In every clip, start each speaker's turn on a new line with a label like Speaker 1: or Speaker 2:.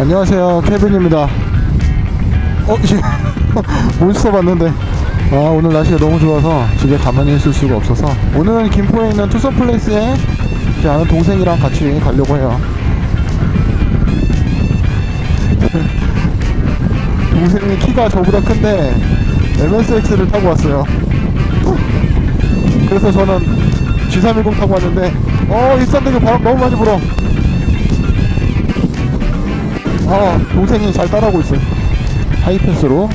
Speaker 1: 안녕하세요. 케빈입니다. 어 몬스터 봤는데. 아 오늘 날씨가 너무 좋아서 집에 가만히 있을 수가 없어서. 오늘은 김포에 있는 투썸 플레이스에 제 아는 동생이랑 같이 가려고 해요. 동생이 키가 저보다 큰데 MSX를 타고 왔어요. 그래서 저는 G310 타고 왔는데 어 일산되게 바람 너무 많이 불어 아 동생이 잘 따라오고 있어요. 하이패스로.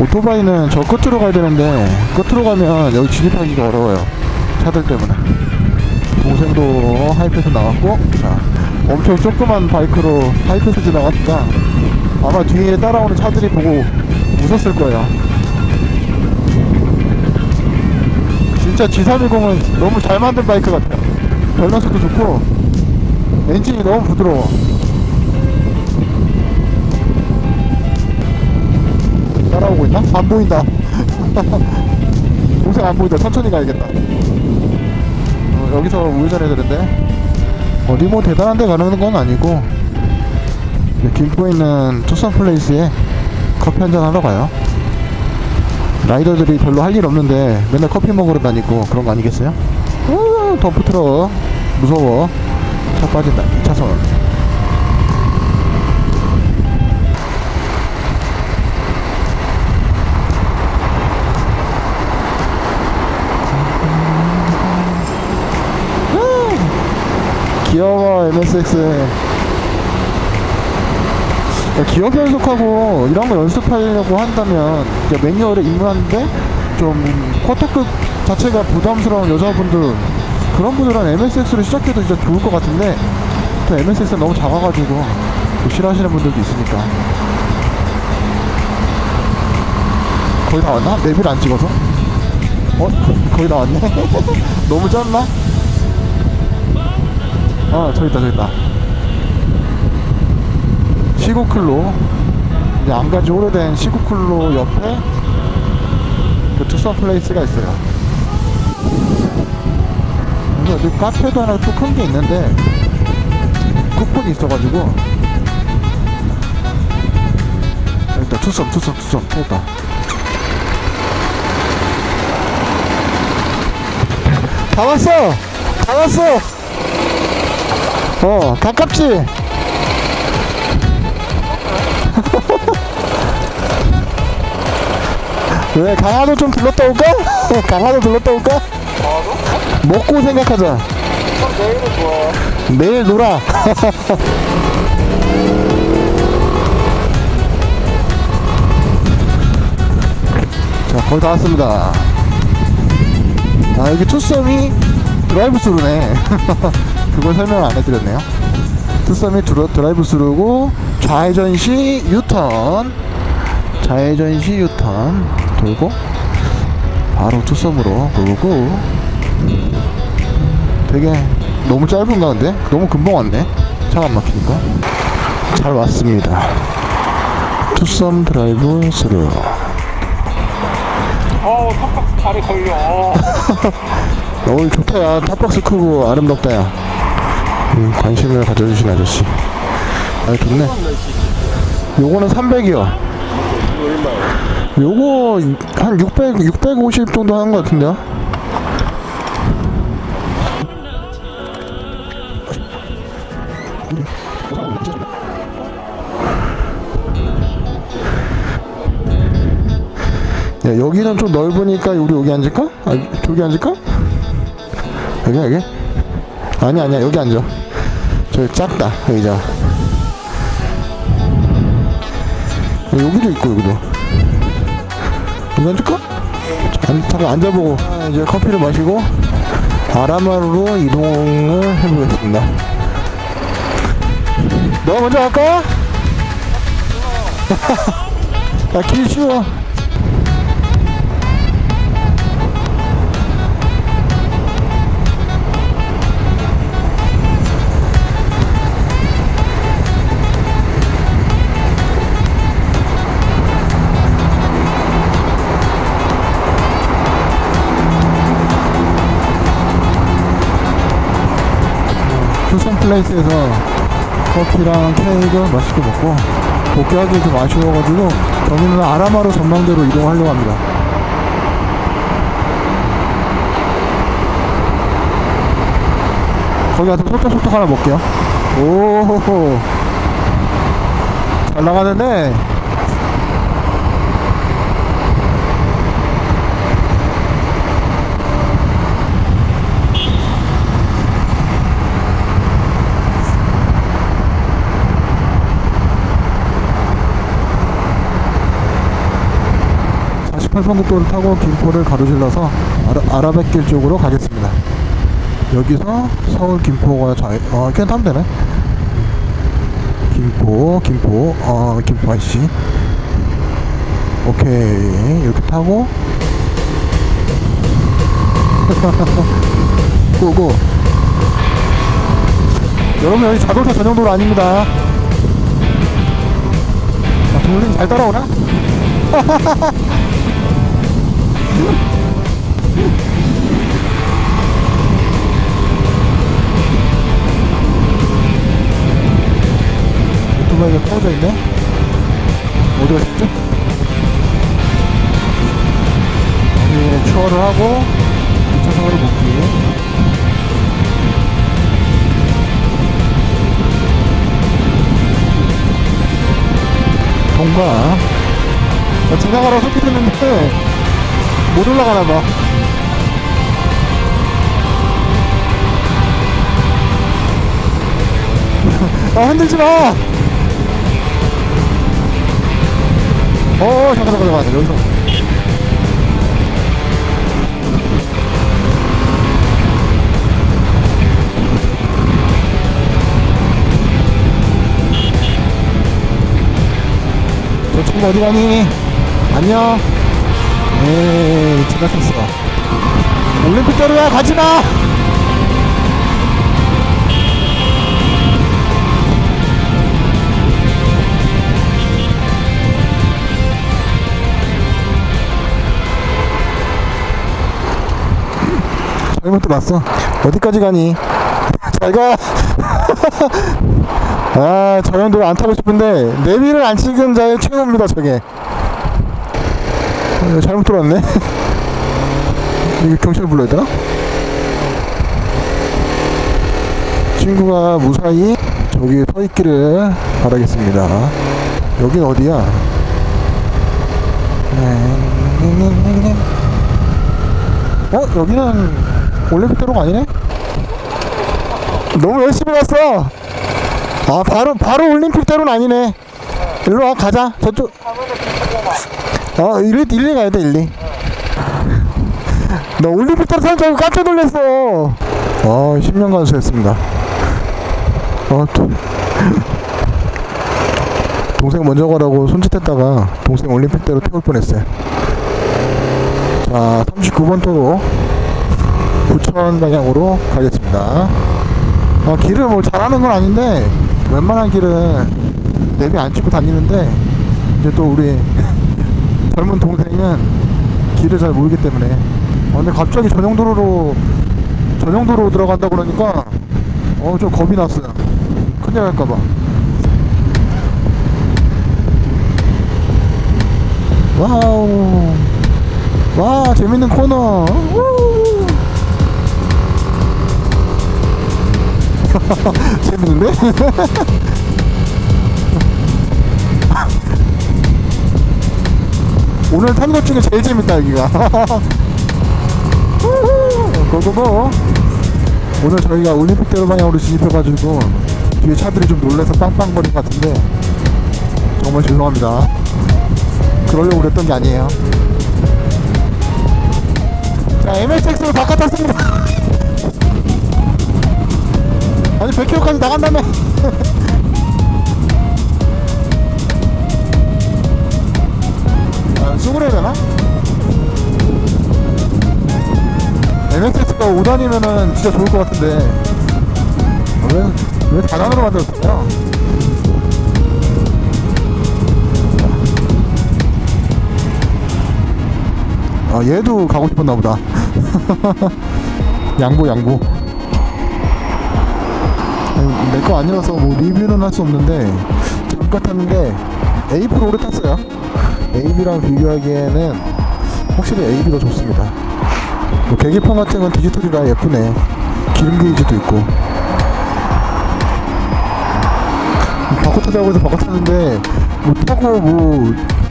Speaker 1: 오토바이는 저 끝으로 가야 되는데 끝으로 가면 여기 진입하기가 어려워요. 차들 때문에. 동생도 하이패스 나왔고 자 엄청 조그만 바이크로 하이패스 지나가니까 아마 뒤에 따라오는 차들이 보고 웃었을 거예요 진짜 G310은 너무 잘 만든 바이크 같아요. 밸런스도 좋고 엔진이 너무 부드러워. 따라오고 있나? 안 보인다. 동생 안 보인다. 천천히 가야겠다. 어, 여기서 우회전해야 되는데. 어디 뭐 대단한 데 가는 건 아니고 김포에 있는 투썸 플레이스에 커피 한 잔 하러 가요 라이더들이 별로 할 일 없는데 맨날 커피 먹으러 다니고 그런 거 아니겠어요? 우 덤프 트럭 무서워. 차 빠진다. 2차선. 귀여워 MSX 기어 변속하고 이런 거 연습하려고 한다면 매뉴얼에 입문하는데 좀 쿼터급 자체가 부담스러운 여자분들 그런 분들은 MSX로 시작해도 진짜 좋을 것 같은데 또 MSX가 너무 작아가지고 또 싫어하시는 분들도 있으니까 거의 다 왔나? 내비를 안 찍어서? 어? 거의 다 왔네? 너무 짧나? 어 저기 있다 저기 있다 시국클로 이제 안 간지 오래된 시국클로 옆에 그 투썸 플레이스가 있어요. 그래서 여기 카페도 하나 또 큰 게 있는데 쿠폰이 있어가지고 일단 투썸 투썸 투썸 됐다 다 왔어! 다 왔어! 어 가깝지 왜 강화도 좀 들렀다 올까? 강화도 들렀다 올까? 먹고 생각하자
Speaker 2: 내일은 좋아.
Speaker 1: 내일 놀아 자 거의 다 왔습니다 아 여기 투썸이 드라이브 스루네 그걸 설명을 안 해드렸네요 투썸이 드라, 드라이브 스루고 좌회전 시 유턴 좌회전 시 유턴 돌고 바로 투썸으로 돌고. 되게 너무 짧은가 근데? 너무 금방 왔네. 차가 안 막히니까. 잘 왔습니다. 투썸 드라이브 스루.
Speaker 2: 어우, 탑박 다리 걸려. 어.
Speaker 1: 오늘 좋다. 야 top box 크고 아름답다. 야 음, 관심을 가져주신 아저씨. 아 좋네. 요거는 300이요 요거 한 600, 650 정도 하는 것 같은데요 야, 여기는 좀 넓으니까 우리 여기 앉을까? 아, 저기 앉을까? 여기 여기? 아니 아니야 여기 앉아 저기 작다 의자 어, 여기도 있고 여기도 앉- 잠깐 앉아보고 아, 이제 커피를 마시고 아라마루로 이동을 해보겠습니다. 너 먼저 갈까? 야길 쉬워 플레이스에서 커피랑 케이크 맛있게 먹고 복귀하기 좀 아쉬워가지고 저희는 아라마로 전망대로 이동하려고 합니다. 거기 가서 소떡소떡 하나 먹게요. 오호호. 잘 나가는데. (48번) 국도를 타고 김포를 가로질러서 아라, 아라 뱃길 쪽으로 가겠습니다. 여기서 서울 김포가 자, 어, 그냥 타면 되네. 김포, 김포, 어, 김포 IC. 오케이. 이렇게 타고. 고고. 여러분, 여기 자동차 전용 도로 아닙니다. 아, 동물님 잘 따라오나? 오토바이가 떨어져 있네? 어디 갔지? 예, 추월을 하고 2차선으로 복귀 동가 자, 지나가라 소리 듣는데 못 올라가나 봐 아 흔들지 마! 어 잠깐 잠깐 잠깐 여기서 저 친구 어디 가니? 안녕 에이 지나쳤어 올림픽 자루야 가지마 잘못 들었어 어디까지 가니? 잘가 아, 저 형들 안 타고 싶은데 내비를 안 찍은 자의 최후입니다, 저게. 어, 잘못 들어왔네. 이거 경찰 불러야 되나? 친구가 무사히 저기 서 있기를 바라겠습니다. 여긴 어디야? 어? 여기는 올림픽대로가 아니네? 너무 열심히 갔어! 아 바로 바로 올림픽대로는 아니네 일로 와 가자 저쪽 어 일리 일리 가야 돼 일리. 나 올림픽대로 타는 줄 알고 깜짝 놀랐어. 어 10년 간 수했습니다. 어또. 동생 먼저 가라고 손짓했다가 동생 올림픽대로 태울 뻔했어요. 자 39번 도로 부천 방향으로 가겠습니다. 어, 길을 뭐 잘하는 건 아닌데 웬만한 길은 내비 안 찍고 다니는데 이제 또 우리 젊은 동생은 길을 잘 모르기 때문에. 어, 근데 갑자기 전용도로로 전용도로 들어간다 그러니까 어 좀 겁이 났어요. 큰일 날까봐. Wow. 와 재밌는 코너. 우! 재밌는데? 오늘 탄 것 중에 제일 재밌다 여기가. Go go go. 오늘 저희가 올림픽대로 방향으로 진입해가지고 뒤에 차들이 좀 놀래서 빵빵거린 것 같은데 정말 죄송합니다. 그러려고 그랬던 게 아니에요. 자 MSX로 바깥 탔습니다. 아니 100km까지 나간다며 쑥을 해야 되나? MX가 5단이면은 진짜 좋을 것 같은데 왜, 왜 4단으로 만들었어요? 아 얘도 가고 싶었나 보다 양보 양보 내 거 아니라서 뭐 리뷰는 할 수 없는데 잠깐 탔는데 A4를 오래 탔어요 AB랑 비교하기에는 확실히 AB가 좋습니다. 뭐 계기판 같은 건 디지털이라 예쁘네. 기름 게이지도 있고. 바꿔 타자고 해서 바꿔 탔는데 뭐 타고 뭐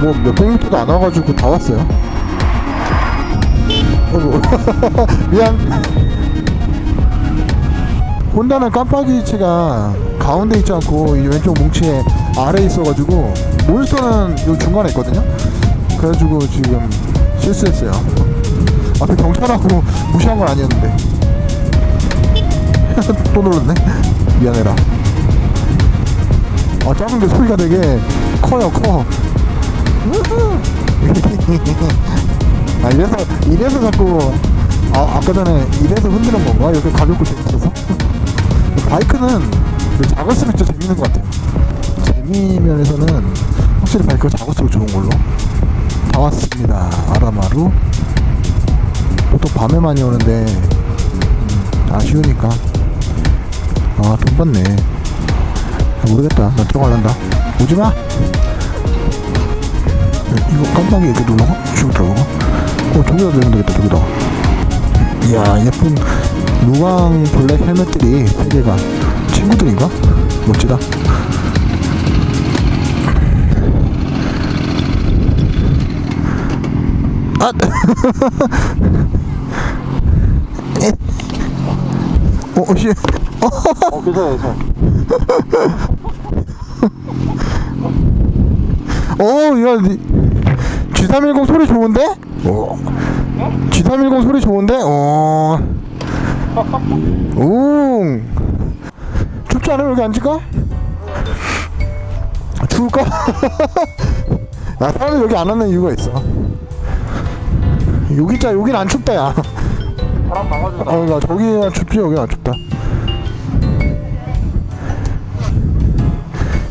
Speaker 1: 뭐 몇백 미터도 안 와가지고 다 왔어요. 미안. 혼다는 깜빡이체가 가운데 있지 않고 이 왼쪽 뭉치에 아래에 있어가지고 몬스터는 요 중간에 있거든요. 그래가지고 지금 실수했어요. 앞에 경찰하고 무시한 건 아니었는데. 또 눌렀네. 미안해라. 아 작은 게 소리가 되게 커요 커. 아 이래서 이래서 자꾸 아 아까 전에 이래서 흔드는 건가? 이렇게 가볍고 재밌어서? 바이크는 그 작을수록 진짜 재밌는 것 같아요 재미 면에서는 확실히 바이크가 작을수록 좋은 걸로. 다 왔습니다. 아라마루. 보통 밤에 많이 오는데 음, 아쉬우니까. 아돈 받네. 아, 모르겠다. 나 들어갈란다. 오지마! 이거 깜빡이 이렇게 눌러가? 쭉 들어가? 어 저기다 내면 되겠다 저기다 이야 예쁜 루광 블랙 헬멧들이 세 개가 친구들인가? 멋지다 아! 에? 어, 어, 씨.
Speaker 2: 어, 괜찮아, 괜찮아.
Speaker 1: 어, 야, 니, G310 소리 좋은데? 어. G310 소리 좋은데? 어. 오. 춥지 않아? 여기 앉을까? 추울까? 야, 사람들 여기 안 왔는 이유가 있어. 여기 있자, 여긴 안 춥다, 야.
Speaker 2: 바람 막아준다.
Speaker 1: 어, 나 저기가 춥지, 여기 안 춥다.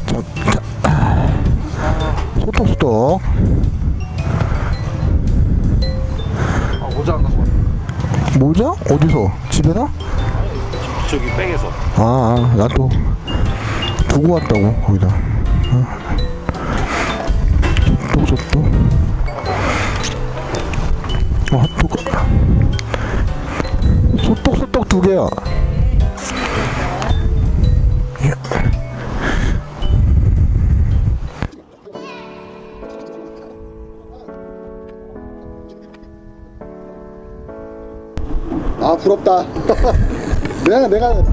Speaker 1: 자, 자. 소떡 소떡.
Speaker 2: 아, 모자 안 갖고 왔네.
Speaker 1: 모자? 어디서? 집에나?
Speaker 2: 저기 백에서.
Speaker 1: 아, 아, 나또 두고 왔다고 거기다. 소떡 소떡. 어, 핫도그. 소떡소떡 두 개야. 예. 아 부럽다. 내가 내가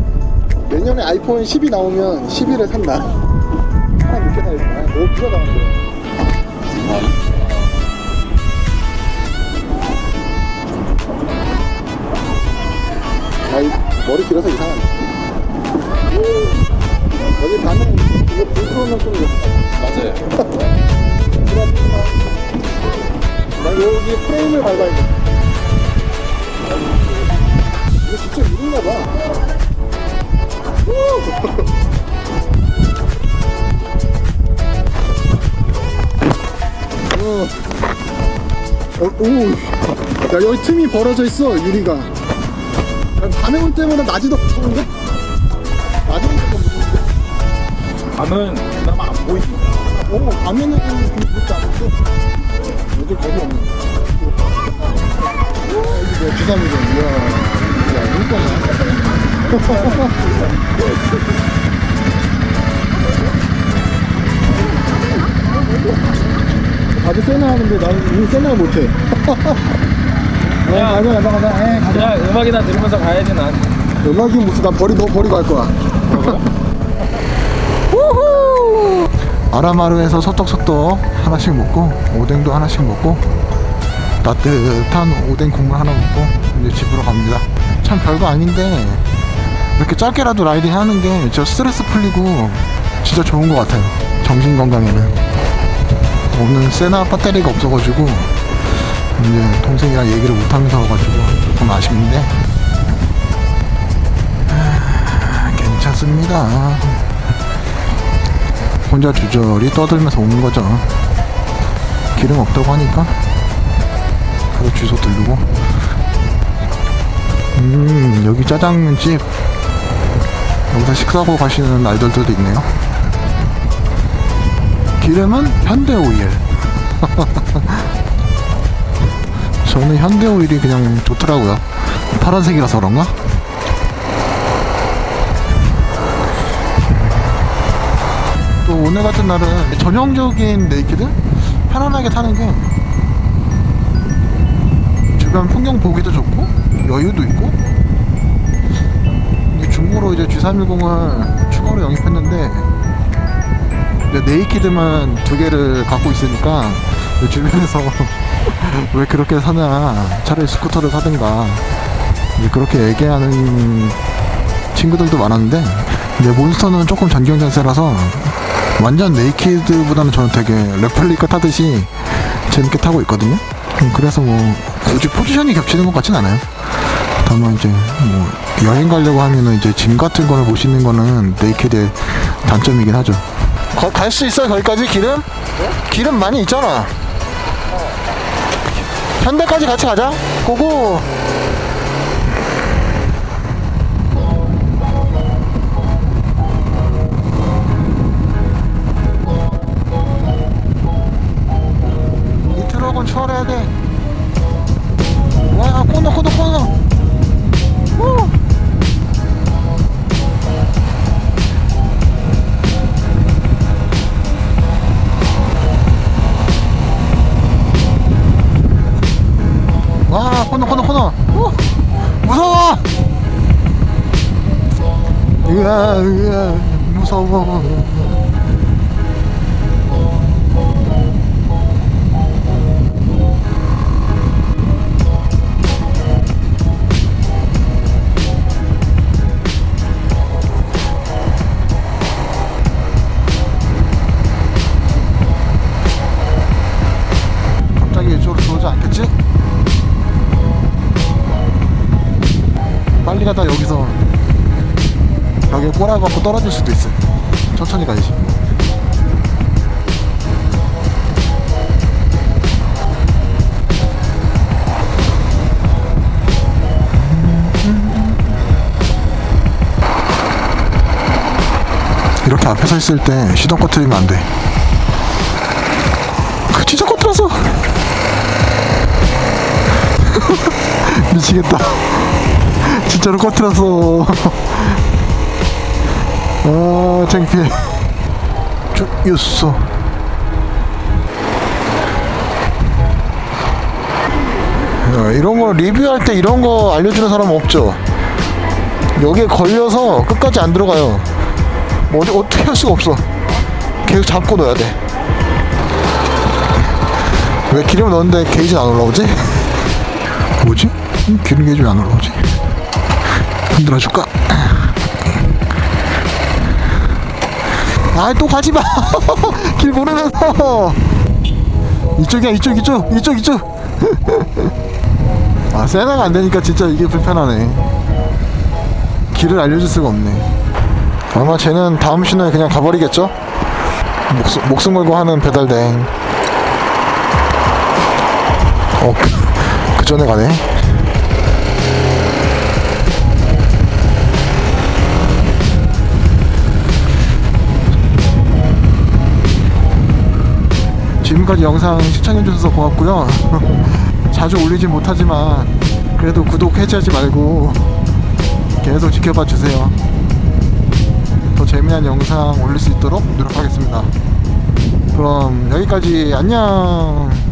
Speaker 1: 내년에 아이폰 10이 나오면 11을 산다. 하나 늦게 사야겠다. 너무 비싸다 근데. 머리 길어서 이상하네. 여기 반응 이거 불 들어오면 좀
Speaker 2: 맞아요.
Speaker 1: 나 여기 프레임을 밟아야겠다. 이거 진짜 누른가 봐. 어. 어, 오. 야, 여기 틈이 벌어져 있어, 유리가. 야, 밤에 올 때보다 낮이 더 무서운데? 낮에 올 때가 무서운데?
Speaker 2: 밤은 그나마 안 보입니다.
Speaker 1: 어, 밤에는 그렇지 않은데? 요즘 없네. 와, 여기 뭐야, 주사미전. 이야. 야, 물건이야. 다들 세나 하는데 나는 이 세나 못해. 어, 가자, 가자, 가자. 에, 가자.
Speaker 2: 그냥 음악이나 들으면서 가야지, 난.
Speaker 1: 음악이 무슨 나 버리 너 버리고 갈 거야. 우후! 아라마루에서 소떡소떡 하나씩 먹고 오뎅도 하나씩 먹고 따뜻한 오뎅 국물 하나 먹고 이제 집으로 갑니다. 참 별거 아닌데 이렇게 짧게라도 라이딩 하는 게 저 스트레스 풀리고 진짜 좋은 것 같아요. 정신 건강에는. 오늘 세나 배터리가 없어가지고 이제 동생이랑 얘기를 못하면서 와가지고 조금 아쉽는데 괜찮습니다. 혼자 주저리 떠들면서 오는 거죠. 기름 없다고 하니까 가서 주소 들르고. 음 여기 짜장면집 여기서 식사하고 가시는 날들도 있네요. 기름은 현대 오일. 저는 현대 오일이 그냥 좋더라고요. 파란색이라서 그런가? 또 오늘 같은 날은 전형적인 naked 편안하게 타는 게 주변 풍경 보기도 좋고 여유도 있고 중고로 이제 G310을 추가로 영입했는데 naked만 두 개를 갖고 있으니까 주변에서 왜 그렇게 사냐 차라리 스쿠터를 사든가 그렇게 얘기하는 친구들도 많았는데 이제 몬스터는 조금 전경 자세라서 완전 naked보다는 저는 되게 레플리카 타듯이 재밌게 타고 있거든요. 음, 그래서 뭐 굳이 포지션이 겹치는 것 같진 않아요. 다만 이제 뭐 여행 가려고 하면은 이제 짐 같은 거를 못 싣는 거는 naked의 단점이긴 하죠. 갈 수 있어요 거기까지 기름? 기름 많이 있잖아. 현대까지 같이 가자. 고고. 이 트럭은 추월해야 돼. 으아, 으아, 무서워. 갑자기 이쪽으로 들어오지 않겠지? 빨리 가다 여기서 벽에 꼬라박고 떨어질 수도 있어 천천히 가야지 이렇게 앞에 서 있을 때 시동 꺼트리면 안돼. 그 진짜 꺼트렸어 미치겠다. 진짜로 꺼트렸어 아 창피해 쭉 야, 이런 거 리뷰할 때 이런 거 알려주는 사람 없죠 여기에 걸려서 끝까지 안 들어가요 뭐 어디, 어떻게 할 수가 없어 계속 잡고 넣어야 돼 왜 기름 넣었는데 게이지는 안 올라오지? 뭐지? 음, 기름 게이지 왜 안 올라오지? 흔들어 줄까? 아또 가지마. 길 모르면서 이쪽이야 이쪽 이쪽 이쪽 이쪽. 아 세나가 안 되니까 진짜 이게 불편하네. 길을 알려줄 수가 없네. 아마 쟤는 다음 신호에 그냥 가버리겠죠? 목숨, 목숨 걸고 하는 배달대행. 어, 그, 그 전에 가네. 지금까지 영상 시청해주셔서 고맙고요. 자주 올리진 못하지만 그래도 구독 해지하지 말고 계속 지켜봐 주세요. 더 재미난 영상 올릴 수 있도록 노력하겠습니다. 그럼 여기까지 안녕.